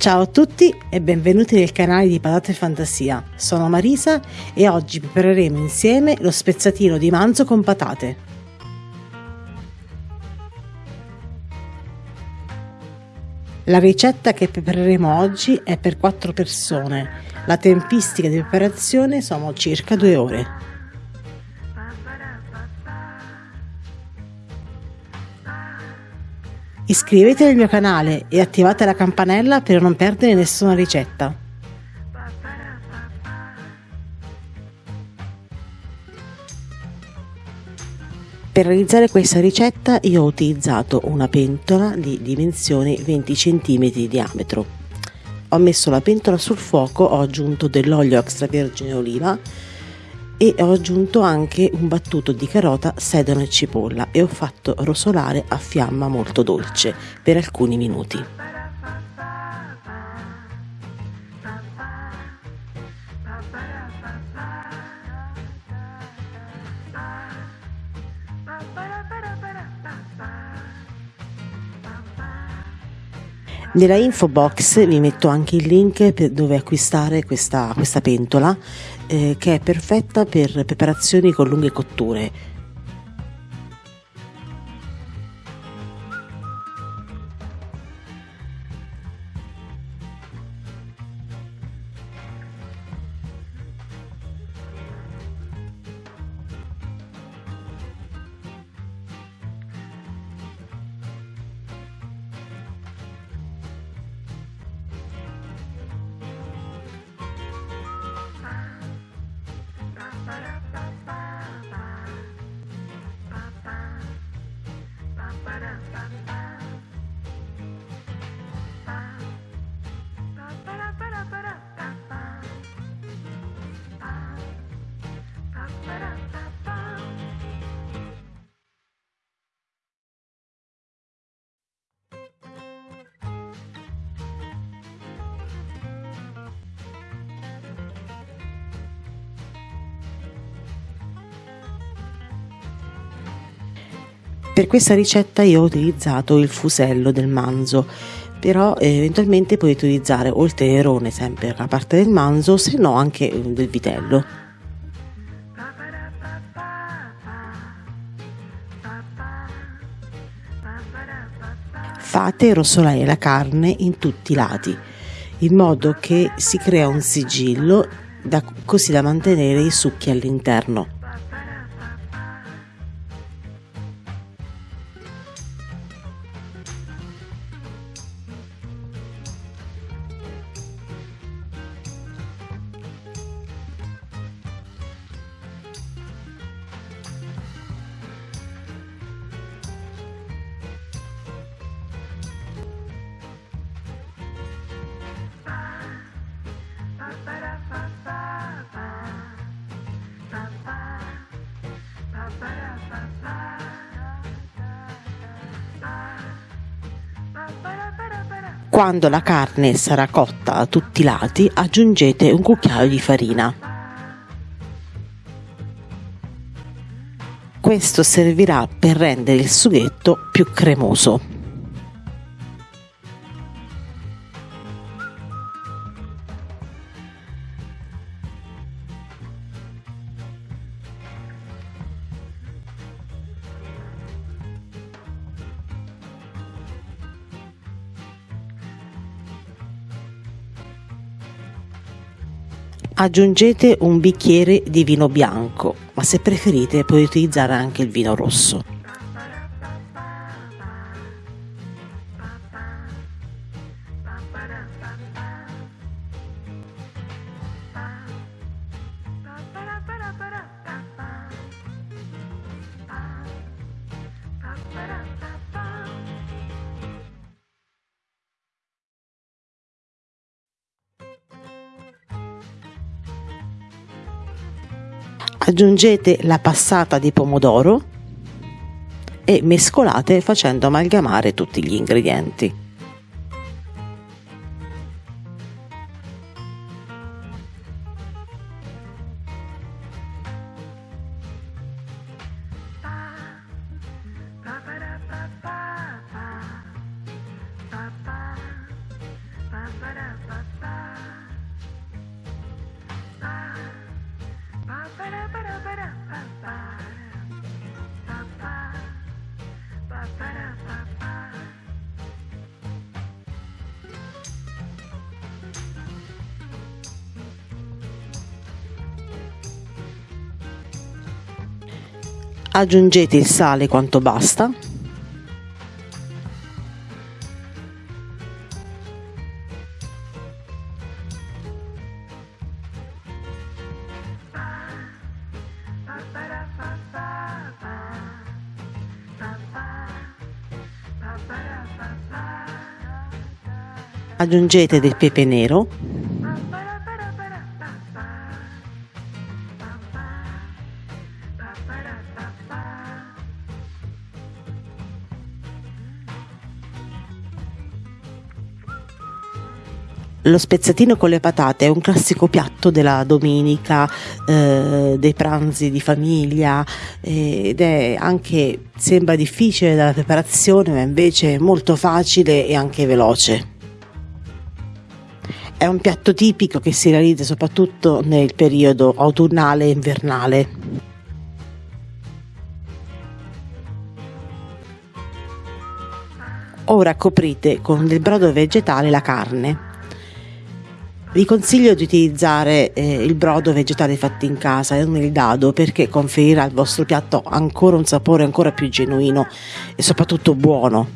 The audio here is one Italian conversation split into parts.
Ciao a tutti e benvenuti nel canale di Patate Fantasia. Sono Marisa e oggi prepareremo insieme lo spezzatino di manzo con patate. La ricetta che prepareremo oggi è per 4 persone. La tempistica di preparazione sono circa 2 ore. Iscrivetevi al mio canale e attivate la campanella per non perdere nessuna ricetta. Per realizzare questa ricetta io ho utilizzato una pentola di dimensioni 20 cm di diametro. Ho messo la pentola sul fuoco, ho aggiunto dell'olio extravergine oliva e ho aggiunto anche un battuto di carota, sedano e cipolla e ho fatto rosolare a fiamma molto dolce per alcuni minuti. Nella info box vi metto anche il link per dove acquistare questa, questa pentola eh, che è perfetta per preparazioni con lunghe cotture Per questa ricetta io ho utilizzato il fusello del manzo, però eh, eventualmente potete utilizzare o il tenerone sempre la parte del manzo, se no anche eh, del vitello. Fate rosolare la carne in tutti i lati, in modo che si crea un sigillo da, così da mantenere i succhi all'interno. Quando la carne sarà cotta a tutti i lati aggiungete un cucchiaio di farina. Questo servirà per rendere il sughetto più cremoso. Aggiungete un bicchiere di vino bianco, ma se preferite potete utilizzare anche il vino rosso. Aggiungete la passata di pomodoro e mescolate facendo amalgamare tutti gli ingredienti. Aggiungete il sale quanto basta. Aggiungete del pepe nero Lo spezzatino con le patate è un classico piatto della domenica, eh, dei pranzi di famiglia eh, ed è anche, sembra difficile dalla preparazione, ma invece molto facile e anche veloce. È un piatto tipico che si realizza soprattutto nel periodo autunnale e invernale. Ora coprite con del brodo vegetale la carne. Vi consiglio di utilizzare eh, il brodo vegetale fatto in casa e non il dado perché conferirà al vostro piatto ancora un sapore ancora più genuino e soprattutto buono.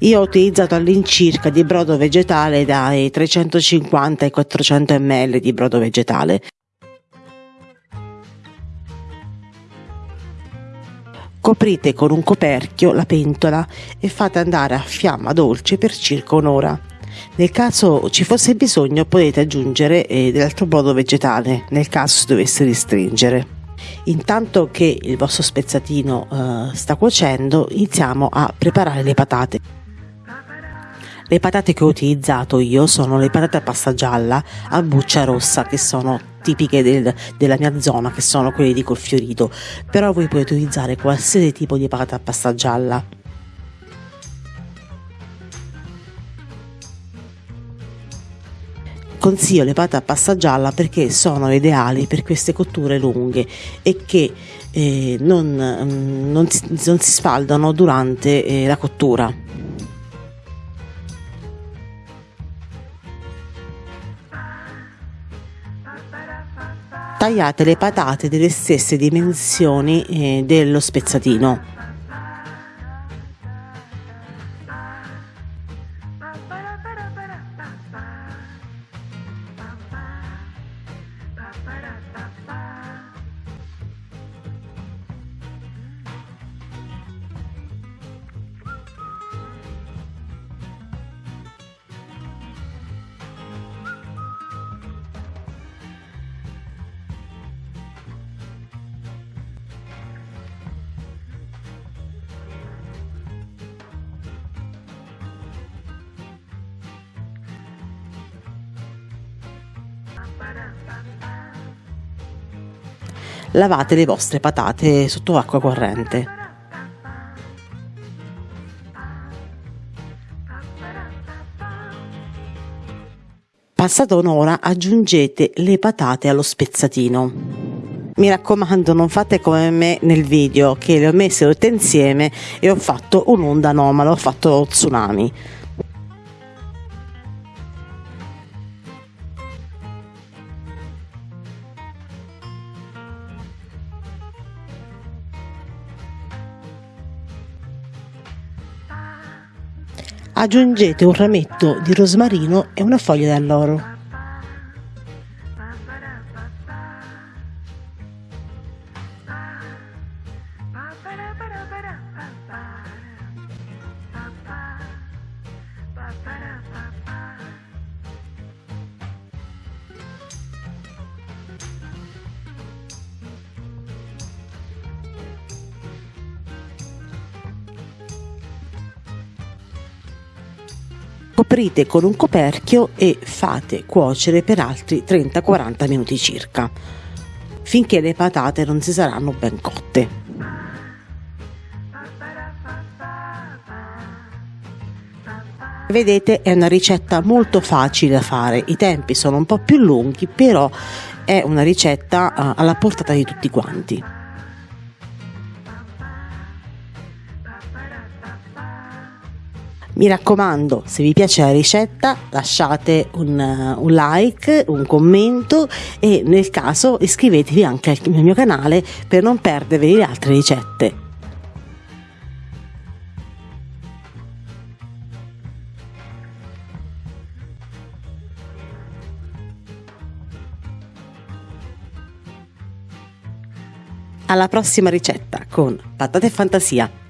Io ho utilizzato all'incirca di brodo vegetale dai 350 ai 400 ml di brodo vegetale. Coprite con un coperchio la pentola e fate andare a fiamma dolce per circa un'ora. Nel caso ci fosse bisogno potete aggiungere eh, dell'altro brodo vegetale nel caso si dovesse restringere. Intanto che il vostro spezzatino eh, sta cuocendo iniziamo a preparare le patate. Le patate che ho utilizzato io sono le patate a pasta gialla a buccia rossa che sono tipiche del, della mia zona che sono quelle di Colfiorito però voi potete utilizzare qualsiasi tipo di patata a pasta gialla consiglio le patate a pasta gialla perché sono ideali per queste cotture lunghe e che eh, non, mm, non, non, si, sfaldano durante eh, la cottura. Tagliate le patate delle stesse dimensioni eh, dello spezzatino. Lavate le vostre patate sotto acqua corrente. Passata un'ora aggiungete le patate allo spezzatino. Mi raccomando non fate come me nel video che le ho messe tutte insieme e ho fatto un'onda anomala, ho fatto tsunami. Aggiungete un rametto di rosmarino e una foglia d'alloro. Coprite con un coperchio e fate cuocere per altri 30-40 minuti circa, finché le patate non si saranno ben cotte. Vedete è una ricetta molto facile da fare, i tempi sono un po' più lunghi, però è una ricetta uh, alla portata di tutti quanti. Mi raccomando, se vi piace la ricetta lasciate un, un, like, un commento e nel caso iscrivetevi anche al mio canale per non perdervi le altre ricette. Alla prossima ricetta con patate e fantasia!